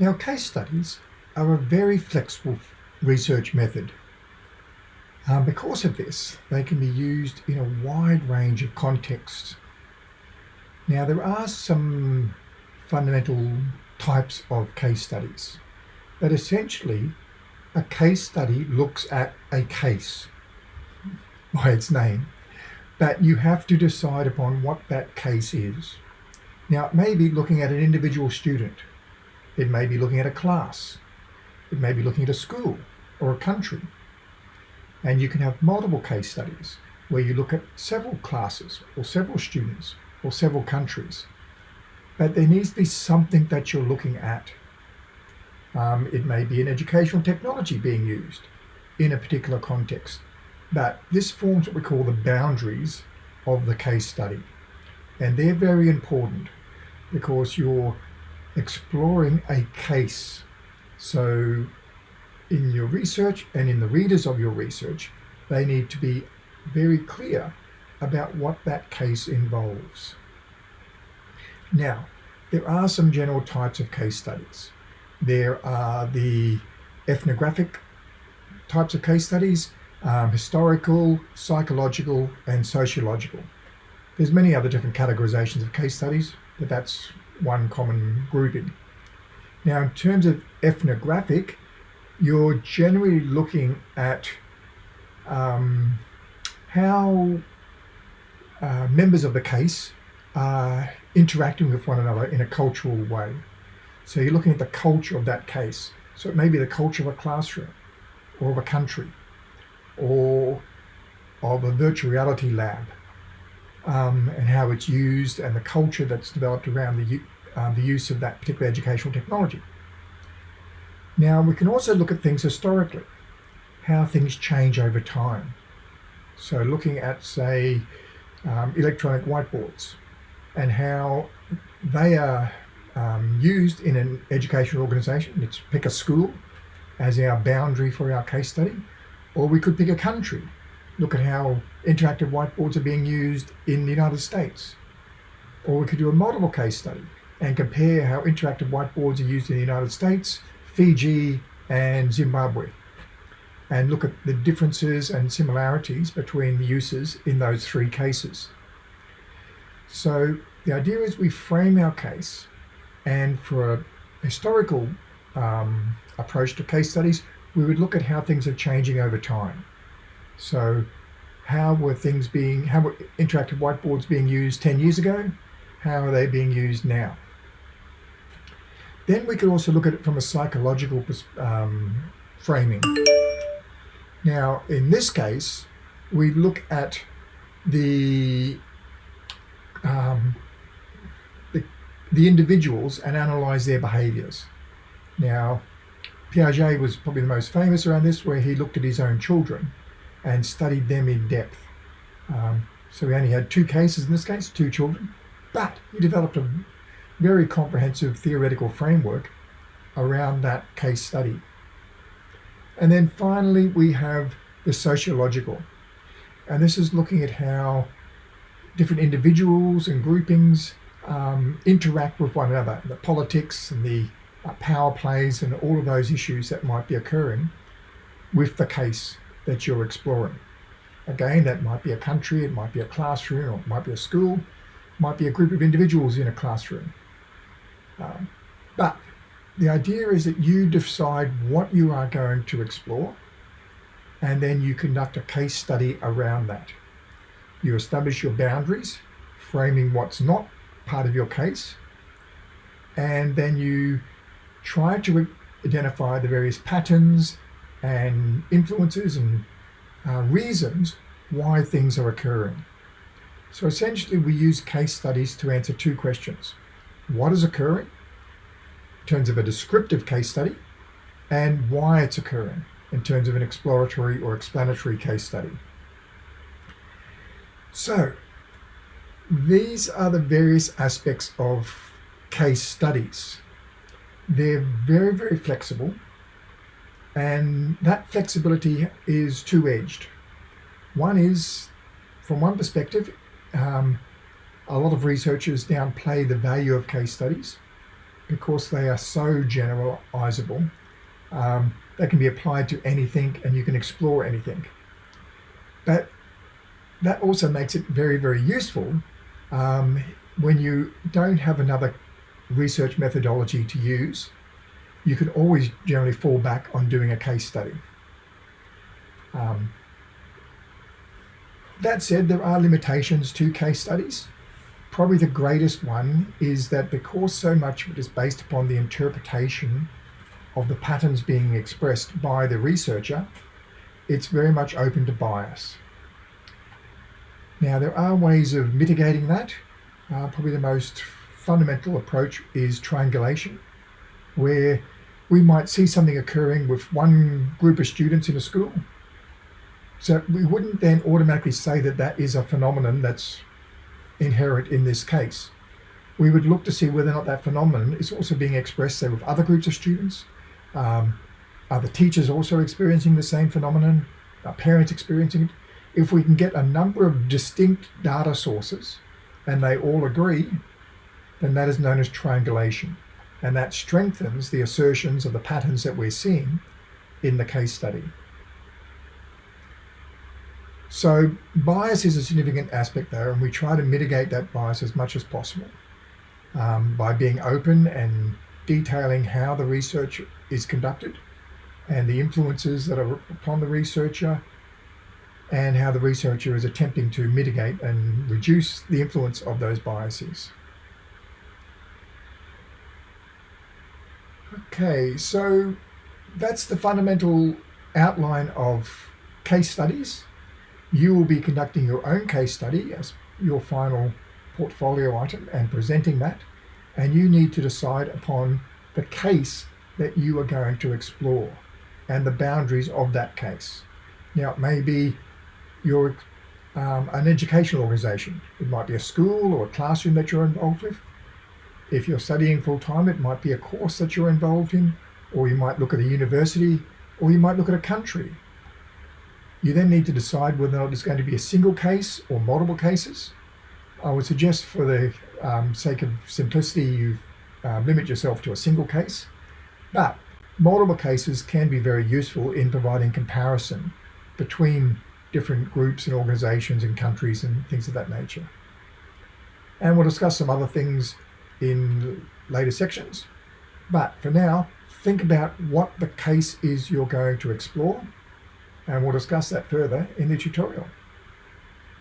Now, case studies are a very flexible research method. Um, because of this, they can be used in a wide range of contexts. Now, there are some fundamental types of case studies, but essentially, a case study looks at a case by its name, but you have to decide upon what that case is. Now, it may be looking at an individual student, it may be looking at a class, it may be looking at a school or a country. And you can have multiple case studies where you look at several classes or several students or several countries. But there needs to be something that you're looking at. Um, it may be an educational technology being used in a particular context. But this forms what we call the boundaries of the case study. And they're very important because you're exploring a case. So in your research and in the readers of your research, they need to be very clear about what that case involves. Now, there are some general types of case studies. There are the ethnographic types of case studies, um, historical, psychological, and sociological. There's many other different categorizations of case studies, but that's one common grouping. Now, in terms of ethnographic, you're generally looking at um, how uh, members of the case are interacting with one another in a cultural way. So you're looking at the culture of that case. So it may be the culture of a classroom or of a country or of a virtual reality lab um, and how it's used and the culture that's developed around the, um, the use of that particular educational technology. Now we can also look at things historically, how things change over time. So looking at say um, electronic whiteboards and how they are um, used in an educational organization. Let's pick a school as our boundary for our case study, or we could pick a country. Look at how interactive whiteboards are being used in the United States. Or we could do a multiple case study and compare how interactive whiteboards are used in the United States, Fiji, and Zimbabwe. And look at the differences and similarities between the uses in those three cases. So the idea is we frame our case and for a historical um, approach to case studies, we would look at how things are changing over time. So how were things being, how were interactive whiteboards being used 10 years ago? How are they being used now? Then we could also look at it from a psychological um, framing. Now, in this case, we look at the, um, the, the individuals and analyze their behaviors. Now, Piaget was probably the most famous around this, where he looked at his own children and studied them in depth. Um, so we only had two cases in this case, two children, but he developed a very comprehensive theoretical framework around that case study. And then finally, we have the sociological. And this is looking at how different individuals and groupings um, interact with one another, the politics and the uh, power plays and all of those issues that might be occurring with the case that you're exploring. Again, that might be a country, it might be a classroom, or it might be a school, it might be a group of individuals in a classroom. Um, but the idea is that you decide what you are going to explore and then you conduct a case study around that. You establish your boundaries, framing what's not part of your case, and then you try to identify the various patterns and influences and uh, reasons why things are occurring. So essentially we use case studies to answer two questions. What is occurring in terms of a descriptive case study and why it's occurring in terms of an exploratory or explanatory case study. So these are the various aspects of case studies. They're very, very flexible and that flexibility is two-edged. One is, from one perspective, um, a lot of researchers downplay the value of case studies because they are so generalizable. Um, they can be applied to anything and you can explore anything. But that also makes it very, very useful um, when you don't have another research methodology to use. You can always generally fall back on doing a case study. Um, that said, there are limitations to case studies. Probably the greatest one is that because so much of it is based upon the interpretation of the patterns being expressed by the researcher, it's very much open to bias. Now, there are ways of mitigating that. Uh, probably the most fundamental approach is triangulation, where we might see something occurring with one group of students in a school. So we wouldn't then automatically say that that is a phenomenon that's inherent in this case. We would look to see whether or not that phenomenon is also being expressed, say, with other groups of students. Um, are the teachers also experiencing the same phenomenon? Are parents experiencing it? If we can get a number of distinct data sources and they all agree, then that is known as triangulation. And that strengthens the assertions of the patterns that we're seeing in the case study. So bias is a significant aspect there, and we try to mitigate that bias as much as possible um, by being open and detailing how the research is conducted and the influences that are upon the researcher and how the researcher is attempting to mitigate and reduce the influence of those biases. Okay, so that's the fundamental outline of case studies you will be conducting your own case study as your final portfolio item and presenting that. And you need to decide upon the case that you are going to explore and the boundaries of that case. Now, it may be your um, an educational organization. It might be a school or a classroom that you're involved with. If you're studying full time, it might be a course that you're involved in, or you might look at a university, or you might look at a country you then need to decide whether or not it's going to be a single case or multiple cases. I would suggest for the um, sake of simplicity, you uh, limit yourself to a single case, but multiple cases can be very useful in providing comparison between different groups and organizations and countries and things of that nature. And we'll discuss some other things in later sections. But for now, think about what the case is you're going to explore and we'll discuss that further in the tutorial.